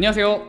안녕하세요.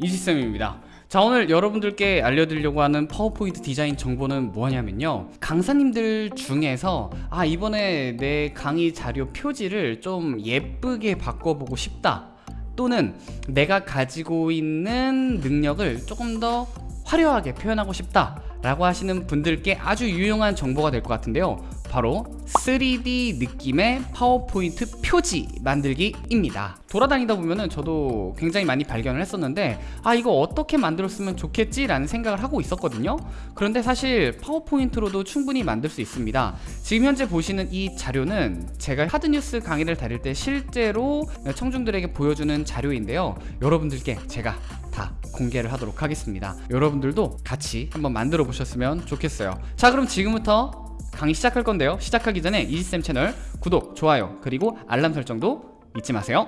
이지쌤입니다. 자 오늘 여러분들께 알려드리려고 하는 파워포인트 디자인 정보는 뭐냐면요. 강사님들 중에서 아 이번에 내 강의 자료 표지를 좀 예쁘게 바꿔보고 싶다. 또는 내가 가지고 있는 능력을 조금 더 화려하게 표현하고 싶다. 라고 하시는 분들께 아주 유용한 정보가 될 것 같은데요 바로 3D 느낌의 파워포인트 표지 만들기입니다. 돌아다니다 보면은 저도 굉장히 많이 발견을 했었는데 아 이거 어떻게 만들었으면 좋겠지 라는 생각을 하고 있었거든요. 그런데 사실 파워포인트로도 충분히 만들 수 있습니다. 지금 현재 보시는 이 자료는 제가 하드뉴스 강의를 다닐 때 실제로 청중들에게 보여주는 자료인데요. 여러분들께 제가 다 공개를 하도록 하겠습니다. 여러분들도 같이 한번 만들어 보셨으면 좋겠어요. 자 그럼 지금부터 강의 시작할 건데요. 시작하기 전에 이지쌤 채널 구독, 좋아요 그리고 알람 설정도 잊지 마세요.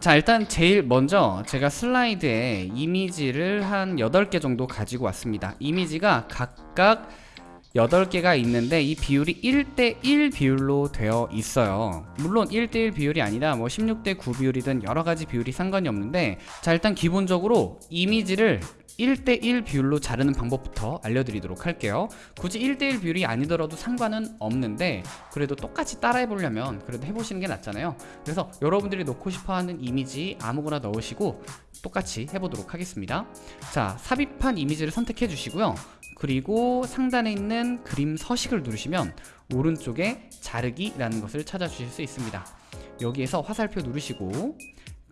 자 일단 제일 먼저 제가 슬라이드에 이미지를 한 8개 정도 가지고 왔습니다. 이미지가 각각 8개가 있는데 이 비율이 1대1 비율로 되어 있어요. 물론 1대1 비율이 아니라 뭐 16대9 비율이든 여러가지 비율이 상관이 없는데 자 일단 기본적으로 이미지를 1대1 비율로 자르는 방법부터 알려드리도록 할게요. 굳이 1대1 비율이 아니더라도 상관은 없는데 그래도 똑같이 따라해 보려면 그래도 해보시는 게 낫잖아요. 그래서 여러분들이 넣고 싶어하는 이미지 아무거나 넣으시고 똑같이 해보도록 하겠습니다. 자 삽입한 이미지를 선택해 주시고요. 그리고 상단에 있는 그림 서식을 누르시면 오른쪽에 자르기라는 것을 찾아주실 수 있습니다. 여기에서 화살표 누르시고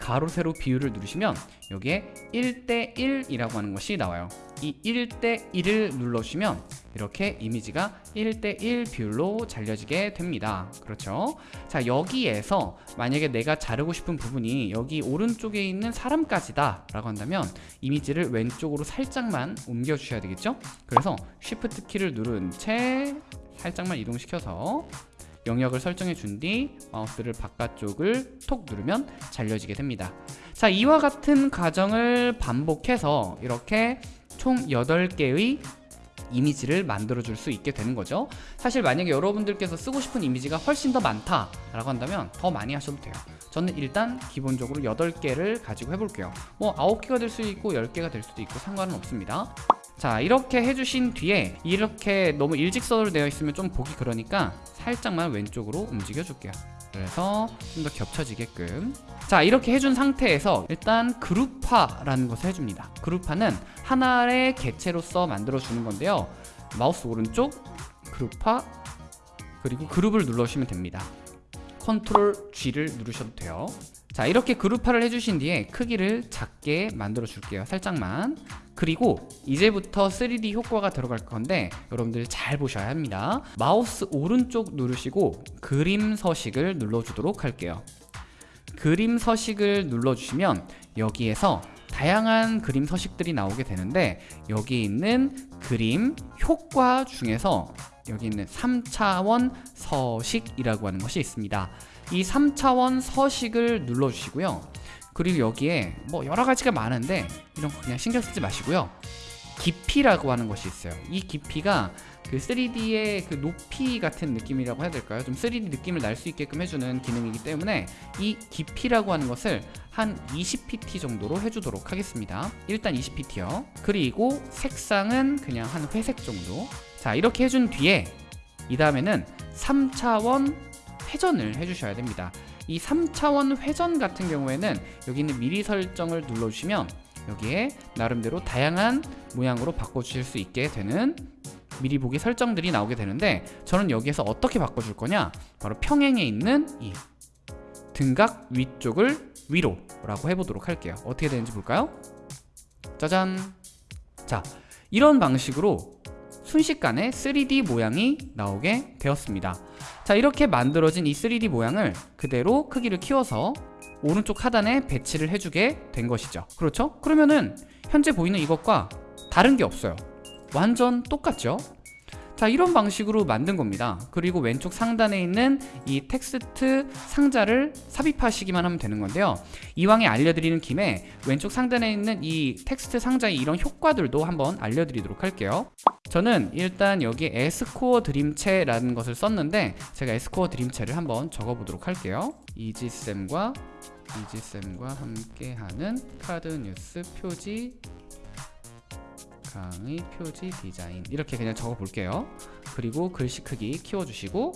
가로 세로 비율을 누르시면 여기에 1대1이라고 하는 것이 나와요. 이 1대1을 눌러주시면 이렇게 이미지가 1대1 비율로 잘려지게 됩니다. 그렇죠? 자 여기에서 만약에 내가 자르고 싶은 부분이 여기 오른쪽에 있는 사람까지다 라고 한다면 이미지를 왼쪽으로 살짝만 옮겨 주셔야 되겠죠? 그래서 Shift 키를 누른 채 살짝만 이동시켜서 영역을 설정해 준 뒤 마우스를 바깥쪽을 톡 누르면 잘려지게 됩니다. 자 이와 같은 과정을 반복해서 이렇게 총 8개의 이미지를 만들어 줄 수 있게 되는 거죠. 사실 만약에 여러분들께서 쓰고 싶은 이미지가 훨씬 더 많다 라고 한다면 더 많이 하셔도 돼요. 저는 일단 기본적으로 8개를 가지고 해볼게요. 뭐 9개가 될 수도 있고 10개가 될 수도 있고 상관은 없습니다 자 이렇게 해주신 뒤에 이렇게 너무 일직선으로 되어 있으면 좀 보기 그러니까 살짝만 왼쪽으로 움직여 줄게요. 그래서 좀 더 겹쳐지게끔. 자 이렇게 해준 상태에서 일단 그룹화라는 것을 해줍니다. 그룹화는 하나의 개체로서 만들어 주는 건데요. 마우스 오른쪽 그룹화 그리고 그룹을 눌러주시면 됩니다. 컨트롤 G를 누르셔도 돼요. 자 이렇게 그룹화를 해주신 뒤에 크기를 작게 만들어 줄게요. 살짝만 그리고 이제부터 3D 효과가 들어갈 건데 여러분들 잘 보셔야 합니다. 마우스 오른쪽 누르시고 그림 서식을 눌러주도록 할게요. 그림 서식을 눌러주시면 여기에서 다양한 그림 서식들이 나오게 되는데 여기 있는 그림 효과 중에서 여기 있는 3차원 서식이라고 하는 것이 있습니다. 이 3차원 서식을 눌러주시고요 그리고 여기에 뭐 여러 가지가 많은데 이런 거 그냥 신경 쓰지 마시고요. 깊이라고 하는 것이 있어요. 이 깊이가 그 3D의 그 높이 같은 느낌이라고 해야 될까요? 좀 3D 느낌을 날 수 있게끔 해주는 기능이기 때문에 이 깊이라고 하는 것을 한 20pt 정도로 해주도록 하겠습니다. 일단 20pt요. 그리고 색상은 그냥 한 회색 정도. 자 이렇게 해준 뒤에 이 다음에는 3차원 회전을 해주셔야 됩니다 이 3차원 회전 같은 경우에는 여기 있는 미리 설정을 눌러주시면 여기에 나름대로 다양한 모양으로 바꿔주실 수 있게 되는 미리 보기 설정들이 나오게 되는데 저는 여기에서 어떻게 바꿔줄 거냐? 바로 평행에 있는 이 등각 위쪽을 위로 라고 해보도록 할게요. 어떻게 되는지 볼까요? 짜잔! 자 이런 방식으로 순식간에 3D 모양이 나오게 되었습니다 자 이렇게 만들어진 이 3D 모양을 그대로 크기를 키워서 오른쪽 하단에 배치를 해주게 된 것이죠 그렇죠? 그러면은 현재 보이는 이것과 다른 게 없어요 완전 똑같죠? 자 이런 방식으로 만든 겁니다. 그리고 왼쪽 상단에 있는 이 텍스트 상자를 삽입하시기만 하면 되는 건데요. 이왕에 알려드리는 김에 왼쪽 상단에 있는 이 텍스트 상자의 이런 효과들도 한번 알려드리도록 할게요. 저는 일단 여기 에스코어 드림체라는 것을 썼는데 제가 에스코어 드림체를 한번 적어보도록 할게요. 이지쌤과 이지쌤과 함께하는 카드 뉴스 표지 강의 표지 디자인 이렇게 그냥 적어 볼게요. 그리고 글씨 크기 키워주시고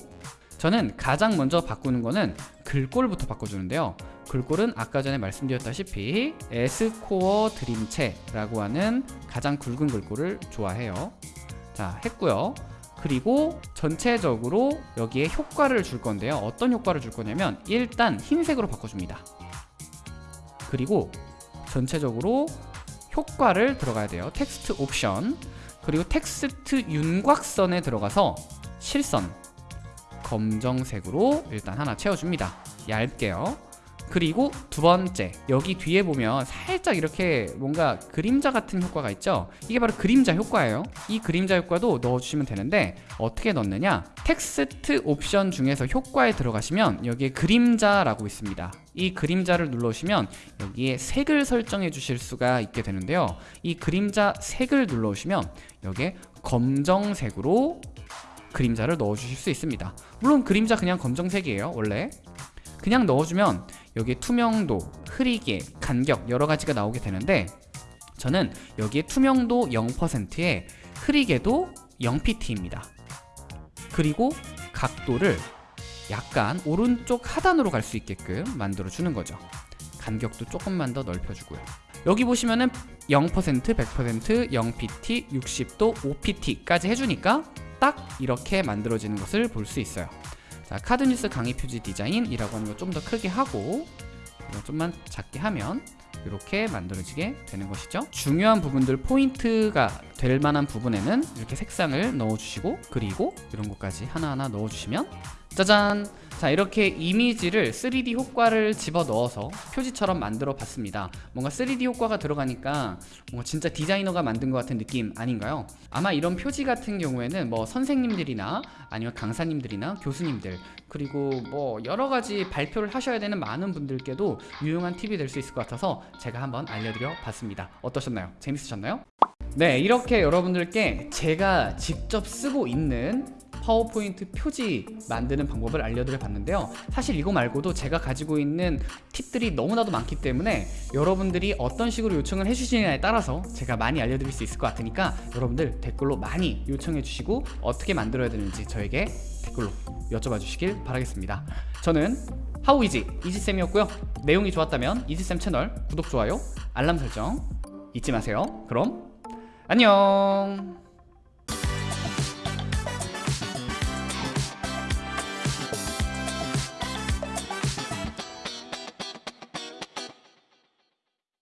저는 가장 먼저 바꾸는 거는 글꼴부터 바꿔주는데요. 글꼴은 아까 전에 말씀드렸다시피 에스코어 드림체라고 하는 가장 굵은 글꼴을 좋아해요. 자 했고요. 그리고 전체적으로 여기에 효과를 줄 건데요. 어떤 효과를 줄 거냐면 일단 흰색으로 바꿔줍니다. 그리고 전체적으로 효과를 들어가야 돼요. 텍스트 옵션. 그리고 텍스트 윤곽선에 들어가서 실선. 검정색으로 일단 하나 채워줍니다. 얇게요 그리고 두 번째 여기 뒤에 보면 살짝 이렇게 뭔가 그림자 같은 효과가 있죠? 이게 바로 그림자 효과예요. 이 그림자 효과도 넣어주시면 되는데 어떻게 넣느냐? 텍스트 옵션 중에서 효과에 들어가시면 여기에 그림자라고 있습니다. 이 그림자를 눌러주시면 여기에 색을 설정해 주실 수가 있게 되는데요. 이 그림자 색을 눌러주시면 여기에 검정색으로 그림자를 넣어주실 수 있습니다. 물론 그림자 그냥 검정색이에요 원래. 그냥 넣어주면 여기에 투명도, 흐리게, 간격 여러 가지가 나오게 되는데 저는 여기에 투명도 0%에 흐리게도 0pt입니다. 그리고 각도를 약간 오른쪽 하단으로 갈 수 있게끔 만들어 주는 거죠. 간격도 조금만 더 넓혀주고요. 여기 보시면은 0%, 100%, 0pt, 60도, 5pt까지 해주니까 딱 이렇게 만들어지는 것을 볼 수 있어요. 자 카드 뉴스 강의 표지 디자인이라고 하는 거 좀 더 크게 하고 좀만 작게 하면 이렇게 만들어지게 되는 것이죠. 중요한 부분들 포인트가 될 만한 부분에는 이렇게 색상을 넣어주시고 그리고 이런 것까지 하나하나 넣어주시면 짜잔 자 이렇게 이미지를 3D 효과를 집어넣어서 표지처럼 만들어 봤습니다 뭔가 3D 효과가 들어가니까 뭔가 진짜 디자이너가 만든 것 같은 느낌 아닌가요? 아마 이런 표지 같은 경우에는 뭐 선생님들이나 아니면 강사님들이나 교수님들 그리고 뭐 여러가지 발표를 하셔야 되는 많은 분들께도 유용한 팁이 될 수 있을 것 같아서 제가 한번 알려드려 봤습니다 어떠셨나요? 재밌으셨나요? 네 이렇게 여러분들께 제가 직접 쓰고 있는 파워포인트 표지 만드는 방법을 알려드려 봤는데요. 사실 이거 말고도 제가 가지고 있는 팁들이 너무나도 많기 때문에 여러분들이 어떤 식으로 요청을 해주시느냐에 따라서 제가 많이 알려드릴 수 있을 것 같으니까 여러분들 댓글로 많이 요청해 주시고 어떻게 만들어야 되는지 저에게 댓글로 여쭤봐 주시길 바라겠습니다. 저는 하우이지 이지쌤이었고요. 내용이 좋았다면 이지쌤 채널 구독, 좋아요, 알람 설정 잊지 마세요. 그럼 안녕